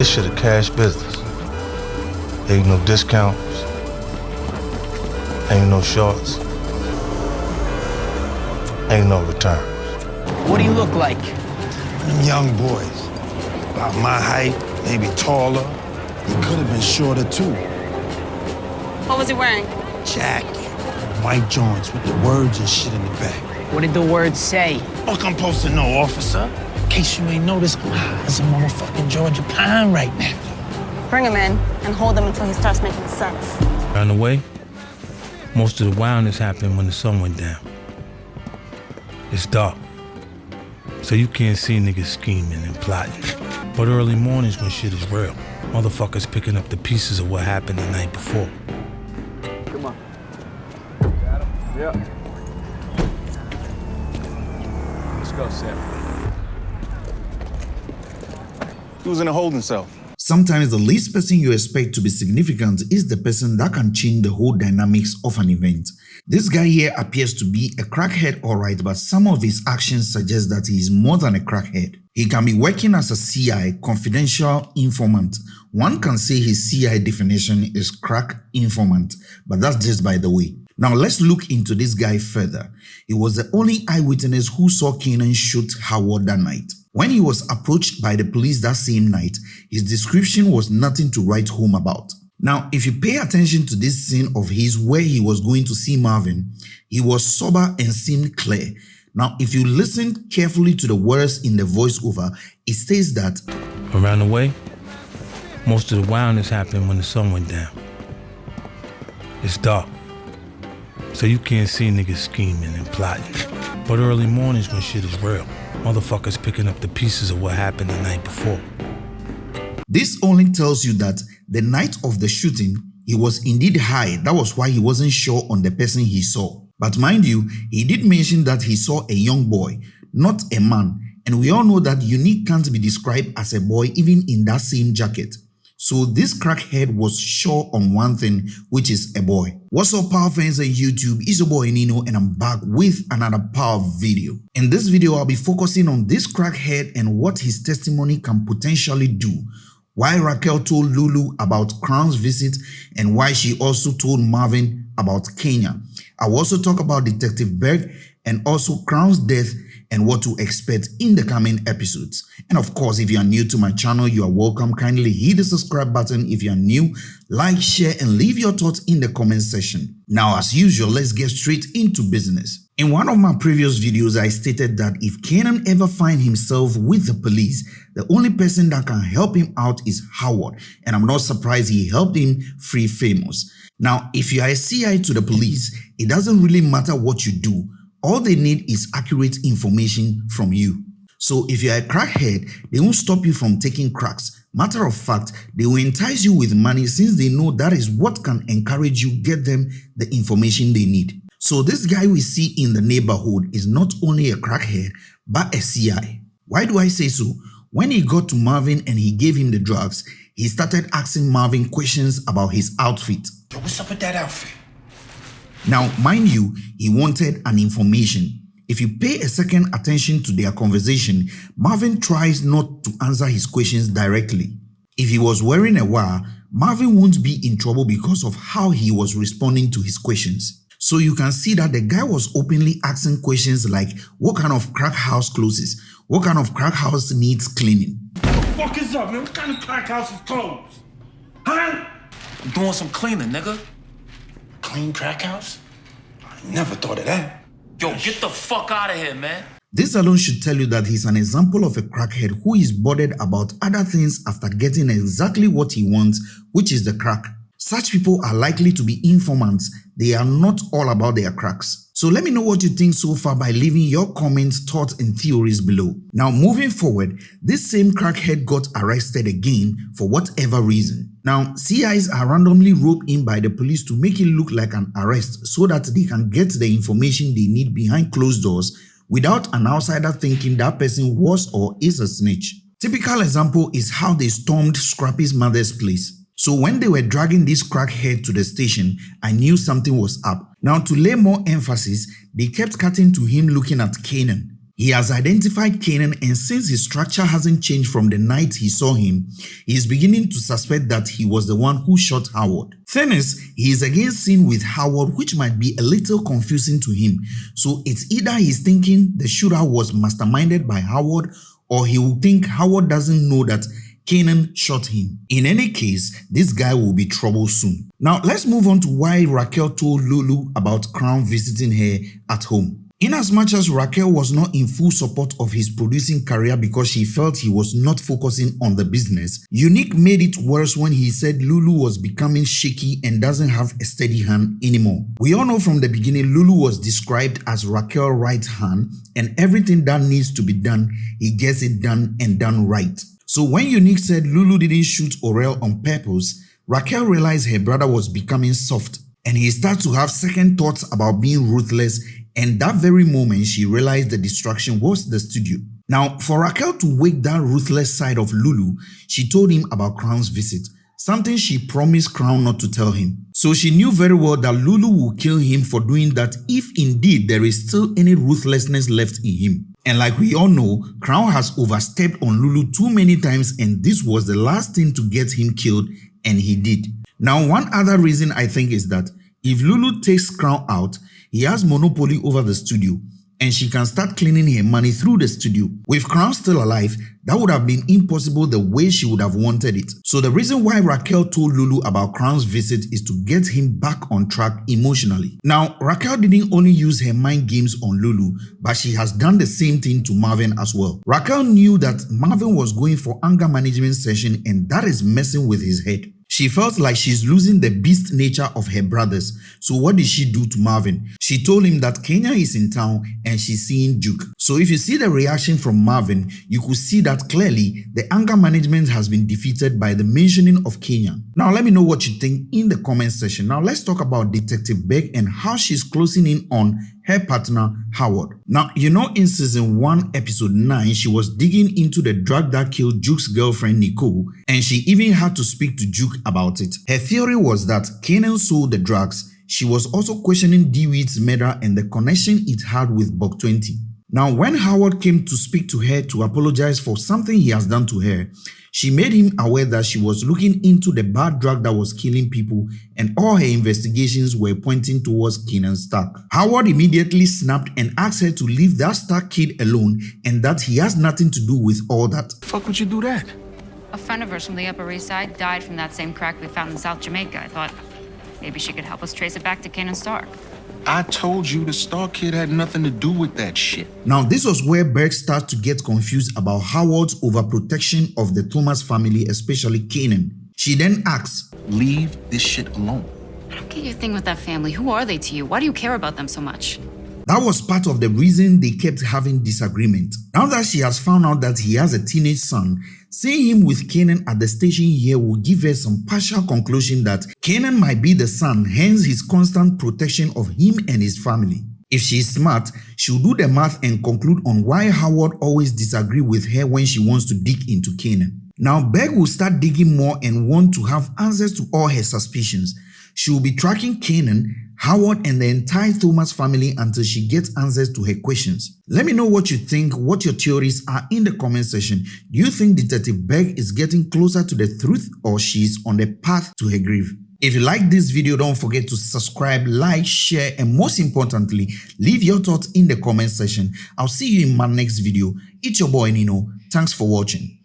This shit a cash business. Ain't no discounts. Ain't no shorts. Ain't no returns. What do you look like? Them young boys, about my height, maybe taller. He could have been shorter too. What was he wearing? Jacket, white joints with the words and shit in the back. What did the words say? Fuck, I'm supposed to know, officer. In case you ain't noticed, I'm high as a motherfucking Georgia pine right now. Bring him in and hold him until he starts making sense. On the way, most of the wildness happened when the sun went down. It's dark, so you can't see niggas scheming and plotting. But early mornings when shit is real, motherfuckers picking up the pieces of what happened the night before. Come on. Got him? Yep. Let's go, Sam. He was in a holding cell. Sometimes the least person you expect to be significant is the person that can change the whole dynamics of an event. This guy here appears to be a crackhead alright but some of his actions suggest that he is more than a crackhead. He can be working as a CI, confidential informant. One can say his CI definition is crack informant, but that's just by the way. Now let's look into this guy further. He was the only eyewitness who saw Kanan shoot Howard that night. When he was approached by the police that same night, his description was nothing to write home about. Now, if you pay attention to this scene of his where he was going to see Marvin, he was sober and seemed clear. Now, if you listen carefully to the words in the voiceover, it says that Around the way, most of the wildness happened when the sun went down. It's dark, so you can't see niggas scheming and plotting. But early mornings when shit is real, motherfuckers picking up the pieces of what happened the night before. This only tells you that the night of the shooting, he was indeed high. That was why he wasn't sure on the person he saw. But mind you, he did mention that he saw a young boy, not a man. And we all know that Unique can't be described as a boy even in that same jacket. So this crackhead was sure on one thing, which is a boy. What's up power fans on YouTube, it's your boy Nino and I'm back with another power video. In this video, I'll be focusing on this crackhead and what his testimony can potentially do. Why Raquel told Lulu about Crown's visit and why she also told Marvin about Kenya. I will also talk about Detective Berg and also Crown's death and what to expect in the coming episodes. And of course, if you are new to my channel, you are welcome. Kindly hit the subscribe button if you are new, like, share, and leave your thoughts in the comment section. Now, as usual, let's get straight into business. In one of my previous videos, I stated that if Kanan ever find himself with the police, the only person that can help him out is Howard, and I'm not surprised he helped him free Famous. Now, if you are a CI to the police, it doesn't really matter what you do, all they need is accurate information from you. So if you're a crackhead, they won't stop you from taking cracks. Matter of fact, they will entice you with money since they know that is what can encourage you get them the information they need. So this guy we see in the neighborhood is not only a crackhead, but a CI. Why do I say so? When he got to Marvin and he gave him the drugs, he started asking Marvin questions about his outfit. Yo, what's up with that outfit? Now, mind you, he wanted an information. If you pay a second attention to their conversation, Marvin tries not to answer his questions directly. If he was wearing a wire, Marvin won't be in trouble because of how he was responding to his questions. So you can see that the guy was openly asking questions like what kind of crack house closes, what kind of crack house needs cleaning. What the fuck is up, man? What kind of crack house is closed? Huh? I'm doing some cleaning, nigga. Clean crack house? I never thought of that. Yo, get the fuck out of here, man. This alone should tell you that he's an example of a crackhead who is bothered about other things after getting exactly what he wants, which is the crack. Such people are likely to be informants. They are not all about their cracks. So let me know what you think so far by leaving your comments, thoughts and theories below. Now moving forward, this same crackhead got arrested again for whatever reason. Now CIs are randomly roped in by the police to make it look like an arrest so that they can get the information they need behind closed doors without an outsider thinking that person was or is a snitch. Typical example is how they stormed Scrappy's mother's place. So when they were dragging this crackhead to the station, I knew something was up. Now to lay more emphasis, they kept cutting to him looking at Kanan. He has identified Kanan and since his structure hasn't changed from the night he saw him, he is beginning to suspect that he was the one who shot Howard. Is, he is again seen with Howard which might be a little confusing to him. So it's either he's thinking the shooter was masterminded by Howard or he will think Howard doesn't know that Kanan shot him. In any case, this guy will be trouble soon. Now let's move on to why Raquel told Lulu about Crown visiting her at home. In as much as Raquel was not in full support of his producing career because she felt he was not focusing on the business, Unique made it worse when he said Lulu was becoming shaky and doesn't have a steady hand anymore. We all know from the beginning Lulu was described as Raquel's right hand and everything that needs to be done, he gets it done and done right. So when Unique said Lulu didn't shoot Orel on purpose, Raquel realized her brother was becoming soft and he started to have second thoughts about being ruthless and that very moment she realized the distraction was the studio. Now for Raquel to wake that ruthless side of Lulu, she told him about Crown's visit, something she promised Crown not to tell him. So she knew very well that Lulu will kill him for doing that if indeed there is still any ruthlessness left in him. And like we all know, Crown has overstepped on Lulu too many times and this was the last thing to get him killed and he did. Now one other reason I think is that if Lulu takes Crown out, he has monopoly over the studio and she can start cleaning her money through the studio. With Crown still alive, that would have been impossible the way she would have wanted it. So the reason why Raquel told Lulu about Crown's visit is to get him back on track emotionally. Now, Raquel didn't only use her mind games on Lulu, but she has done the same thing to Marvin as well. Raquel knew that Marvin was going for anger management session and that is messing with his head. She felt like she's losing the beast nature of her brothers. So what did she do to Marvin? She told him that Kenya is in town and she's seeing Juke. So if you see the reaction from Marvin, you could see that clearly the anger management has been defeated by the mentioning of Kenya. Now let me know what you think in the comment section. Now let's talk about Detective Beck and how she's closing in on her partner Howard. Now, you know in season 1 episode 9, she was digging into the drug that killed Juke's girlfriend Nicole and she even had to speak to Juke about it. Her theory was that Kanan sold the drugs. She was also questioning DeWitt's murder and the connection it had with Buck 20. Now, when Howard came to speak to her to apologize for something he has done to her, she made him aware that she was looking into the bad drug that was killing people and all her investigations were pointing towards Kanan Stark. Howard immediately snapped and asked her to leave that Stark kid alone and that he has nothing to do with all that. Fuck would you do that? A friend of hers from the Upper East Side died from that same crack we found in South Jamaica. I thought maybe she could help us trace it back to Kanan Stark. I told you the Stark kid had nothing to do with that shit. Now, this was where Berg started to get confused about Howard's overprotection of the Thomas family, especially Kanan. She then asks, Leave this shit alone. I don't get your thing with that family. Who are they to you? Why do you care about them so much? That was part of the reason they kept having disagreement. Now that she has found out that he has a teenage son, seeing him with Kanan at the station here will give her some partial conclusion that Kanan might be the son, hence his constant protection of him and his family. If she is smart, she'll do the math and conclude on why Howard always disagree with her when she wants to dig into Kanan. Now Berg will start digging more and want to have answers to all her suspicions. She will be tracking Kanan, Howard and the entire Thomas family until she gets answers to her questions. Let me know what you think, what your theories are in the comment section. Do you think Detective Berg is getting closer to the truth or she's on the path to her grave? If you like this video, don't forget to subscribe, like, share, and most importantly, leave your thoughts in the comment section. I'll see you in my next video. It's your boy Nino. Thanks for watching.